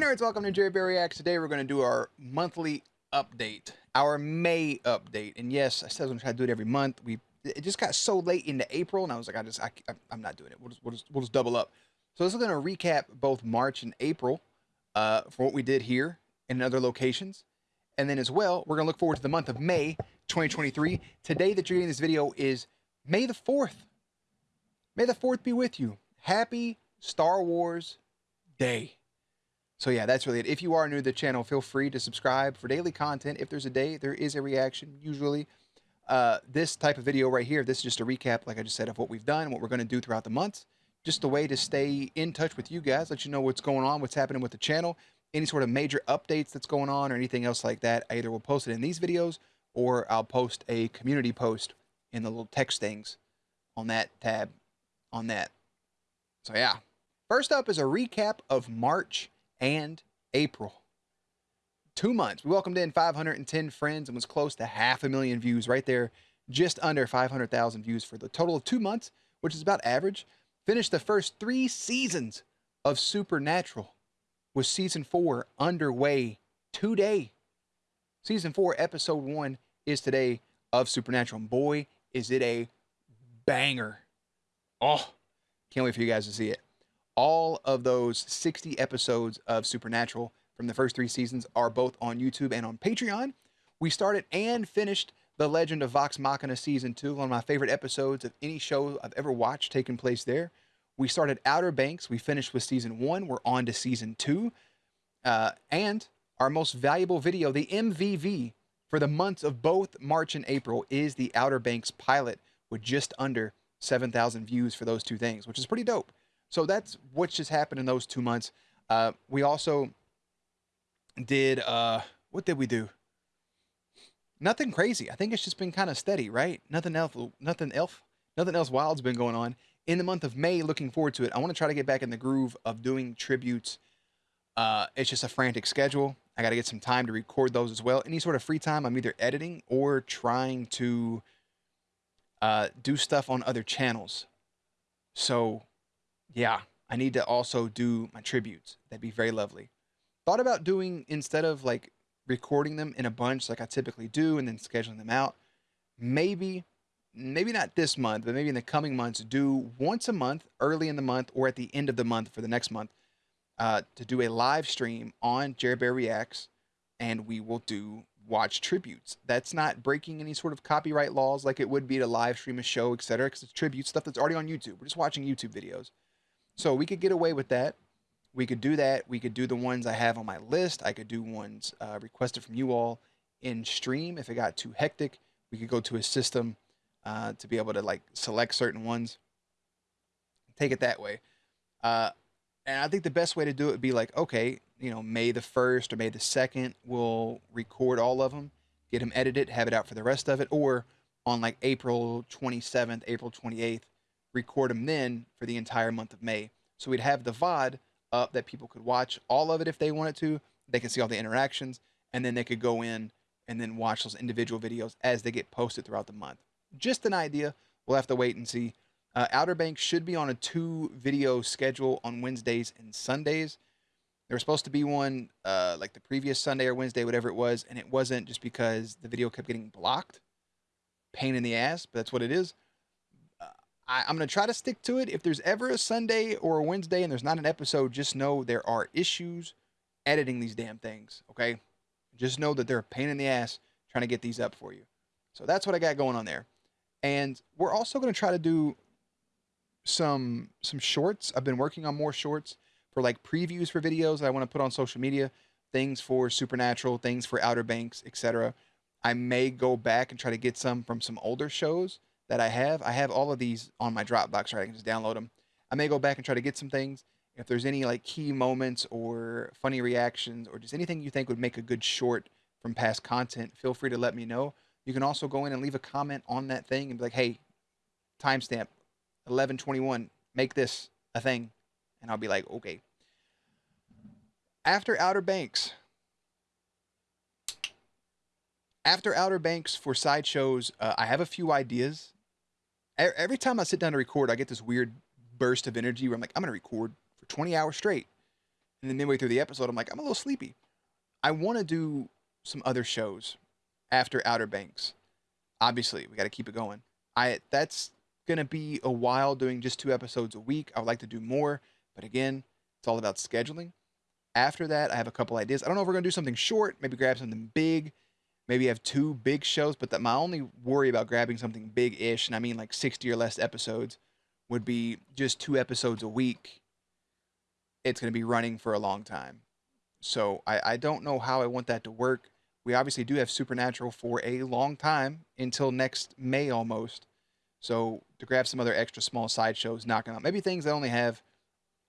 nerds, welcome to Jerry Reacts. Today we're going to do our monthly update, our May update. And yes, I said I was going to try to do it every month. We It just got so late into April, and I was like, I just, I, I'm not doing it. We'll just, we'll just, we'll just double up. So this is going to recap both March and April uh, for what we did here and in other locations. And then as well, we're going to look forward to the month of May 2023. Today that you're getting this video is May the 4th. May the 4th be with you. Happy Star Wars Day. So yeah, that's really it. If you are new to the channel, feel free to subscribe for daily content. If there's a day, there is a reaction, usually. Uh, this type of video right here, this is just a recap, like I just said, of what we've done, what we're going to do throughout the months. Just a way to stay in touch with you guys, let you know what's going on, what's happening with the channel, any sort of major updates that's going on or anything else like that. I either will post it in these videos or I'll post a community post in the little text things on that tab on that. So yeah. First up is a recap of March and April. Two months. We welcomed in 510 friends and was close to half a million views right there. Just under 500,000 views for the total of two months, which is about average. Finished the first three seasons of Supernatural with season four underway today. Season four, episode one is today of Supernatural. And boy, is it a banger. Oh, can't wait for you guys to see it. All of those 60 episodes of Supernatural from the first three seasons are both on YouTube and on Patreon. We started and finished The Legend of Vox Machina Season 2, one of my favorite episodes of any show I've ever watched taking place there. We started Outer Banks. We finished with Season 1. We're on to Season 2. Uh, and our most valuable video, the MVV, for the months of both March and April is the Outer Banks pilot with just under 7,000 views for those two things, which is pretty dope. So that's what just happened in those two months. Uh, we also did, uh, what did we do? Nothing crazy. I think it's just been kind of steady, right? Nothing else, nothing else, nothing else wild's been going on. In the month of May, looking forward to it. I want to try to get back in the groove of doing tributes. Uh, it's just a frantic schedule. I got to get some time to record those as well. Any sort of free time, I'm either editing or trying to uh, do stuff on other channels. So, yeah, I need to also do my tributes. That'd be very lovely. Thought about doing, instead of like recording them in a bunch like I typically do and then scheduling them out, maybe, maybe not this month, but maybe in the coming months, do once a month, early in the month or at the end of the month for the next month, uh, to do a live stream on Jerry Bear Reacts, and we will do watch tributes. That's not breaking any sort of copyright laws like it would be to live stream a show, etc. Because it's tribute stuff that's already on YouTube. We're just watching YouTube videos. So we could get away with that. We could do that. We could do the ones I have on my list. I could do ones uh, requested from you all in stream. If it got too hectic, we could go to a system uh, to be able to like select certain ones. Take it that way. Uh, and I think the best way to do it would be like, okay, you know, May the 1st or May the 2nd, we'll record all of them, get them edited, have it out for the rest of it. Or on like April 27th, April 28th, record them then for the entire month of May. So we'd have the VOD up that people could watch all of it if they wanted to. They could see all the interactions, and then they could go in and then watch those individual videos as they get posted throughout the month. Just an idea. We'll have to wait and see. Uh, Outer Banks should be on a two video schedule on Wednesdays and Sundays. There was supposed to be one uh, like the previous Sunday or Wednesday, whatever it was, and it wasn't just because the video kept getting blocked. Pain in the ass, but that's what it is. I, I'm going to try to stick to it. If there's ever a Sunday or a Wednesday and there's not an episode, just know there are issues editing these damn things, okay? Just know that they're a pain in the ass trying to get these up for you. So that's what I got going on there. And we're also going to try to do some some shorts. I've been working on more shorts for like previews for videos that I want to put on social media, things for Supernatural, things for Outer Banks, etc. I may go back and try to get some from some older shows that I have. I have all of these on my Dropbox, right? I can just download them. I may go back and try to get some things. If there's any like key moments or funny reactions or just anything you think would make a good short from past content, feel free to let me know. You can also go in and leave a comment on that thing and be like, hey, timestamp 1121, make this a thing. And I'll be like, okay. After Outer Banks, after Outer Banks for sideshows, uh, I have a few ideas. Every time I sit down to record, I get this weird burst of energy where I'm like, I'm going to record for 20 hours straight. And then midway through the episode, I'm like, I'm a little sleepy. I want to do some other shows after Outer Banks. Obviously, we got to keep it going. I that's gonna be a while doing just two episodes a week. I would like to do more, but again, it's all about scheduling. After that, I have a couple ideas. I don't know if we're gonna do something short, maybe grab something big, maybe have two big shows. But that my only worry about grabbing something big-ish, and I mean like 60 or less episodes, would be just two episodes a week. It's gonna be running for a long time. So I, I don't know how I want that to work. We obviously do have Supernatural for a long time until next May almost. So to grab some other extra small side shows, knocking out maybe things that only have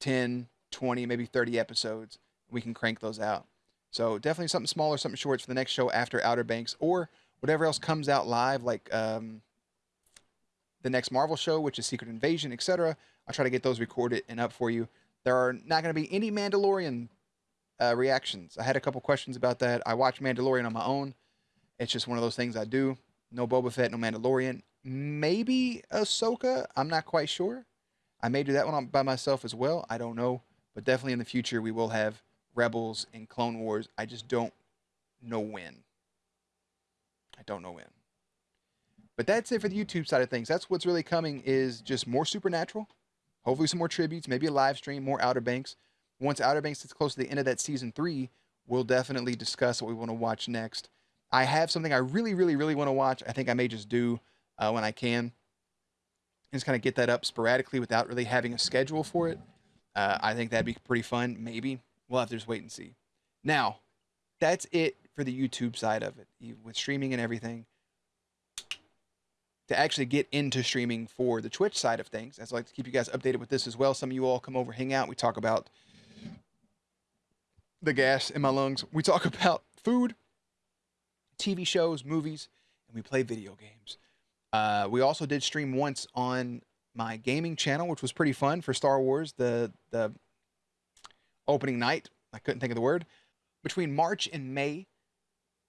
10, 20, maybe 30 episodes, we can crank those out. So definitely something smaller, something short for the next show after Outer Banks or whatever else comes out live, like um, the next Marvel show, which is Secret Invasion, etc. I'll try to get those recorded and up for you. There are not going to be any Mandalorian uh, reactions. I had a couple questions about that. I watch Mandalorian on my own. It's just one of those things I do. No Boba Fett, no Mandalorian. Maybe Ahsoka. I'm not quite sure. I may do that one by myself as well. I don't know. But definitely in the future, we will have Rebels and Clone Wars. I just don't know when. I don't know when. But that's it for the YouTube side of things. That's what's really coming is just more Supernatural. Hopefully some more tributes, maybe a live stream, more Outer Banks once Outer Banks gets close to the end of that season three, we'll definitely discuss what we want to watch next. I have something I really, really, really want to watch. I think I may just do uh, when I can. Just kind of get that up sporadically without really having a schedule for it. Uh, I think that'd be pretty fun. Maybe we'll have to just wait and see. Now, that's it for the YouTube side of it with streaming and everything. To actually get into streaming for the Twitch side of things, I'd like to keep you guys updated with this as well. Some of you all come over, hang out. We talk about the gas in my lungs. We talk about food, TV shows, movies, and we play video games. Uh, we also did stream once on my gaming channel, which was pretty fun for Star Wars, the the opening night. I couldn't think of the word. Between March and May,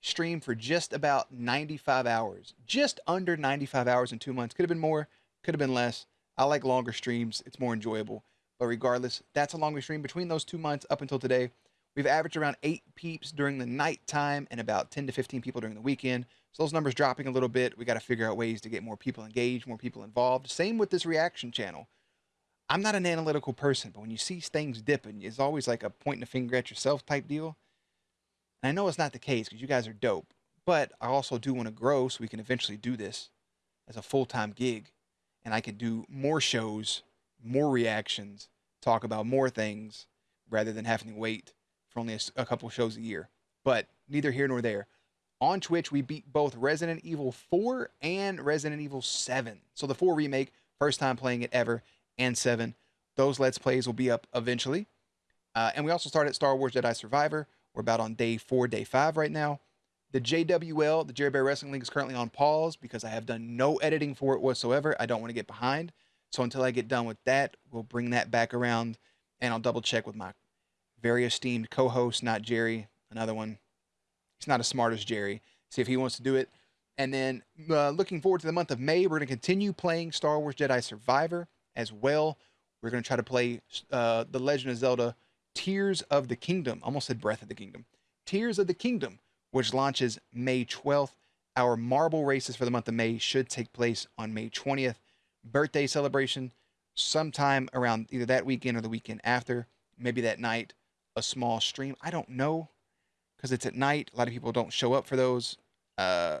streamed for just about 95 hours. Just under 95 hours in two months. Could have been more, could have been less. I like longer streams. It's more enjoyable. But regardless, that's a longer stream between those two months up until today. We've averaged around eight peeps during the nighttime and about 10 to 15 people during the weekend. So those numbers dropping a little bit. We got to figure out ways to get more people engaged, more people involved. Same with this reaction channel. I'm not an analytical person, but when you see things dipping, it's always like a pointing a finger at yourself type deal. And I know it's not the case because you guys are dope, but I also do want to grow so we can eventually do this as a full time gig. And I can do more shows, more reactions, talk about more things rather than having to wait for only a, a couple shows a year. But neither here nor there. On Twitch, we beat both Resident Evil 4 and Resident Evil 7. So the 4 remake, first time playing it ever, and 7. Those Let's Plays will be up eventually. Uh, and we also started Star Wars Jedi Survivor. We're about on day four, day five right now. The JWL, the Jerry Bear Wrestling League, is currently on pause because I have done no editing for it whatsoever. I don't want to get behind. So until I get done with that, we'll bring that back around and I'll double check with my very esteemed co-host, not Jerry, another one. He's not as smart as Jerry. See if he wants to do it. And then uh, looking forward to the month of May, we're going to continue playing Star Wars Jedi Survivor as well. We're going to try to play uh, The Legend of Zelda Tears of the Kingdom. Almost said Breath of the Kingdom. Tears of the Kingdom, which launches May 12th. Our marble races for the month of May should take place on May 20th. Birthday celebration sometime around either that weekend or the weekend after, maybe that night a small stream. I don't know because it's at night. A lot of people don't show up for those. Uh,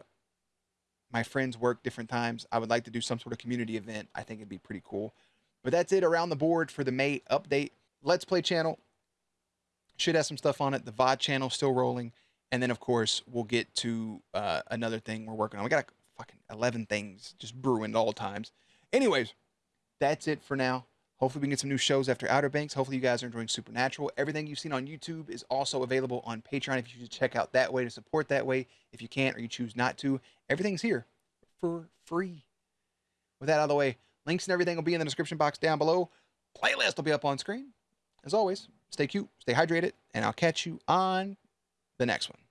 my friends work different times. I would like to do some sort of community event. I think it'd be pretty cool. But that's it around the board for the May update. Let's Play channel should have some stuff on it. The VOD channel still rolling. And then, of course, we'll get to uh, another thing we're working on. We got fucking 11 things just brewing at all times. Anyways, that's it for now. Hopefully, we can get some new shows after Outer Banks. Hopefully, you guys are enjoying Supernatural. Everything you've seen on YouTube is also available on Patreon if you to check out that way to support that way. If you can't or you choose not to, everything's here for free. With that out of the way, links and everything will be in the description box down below. Playlist will be up on screen. As always, stay cute, stay hydrated, and I'll catch you on the next one.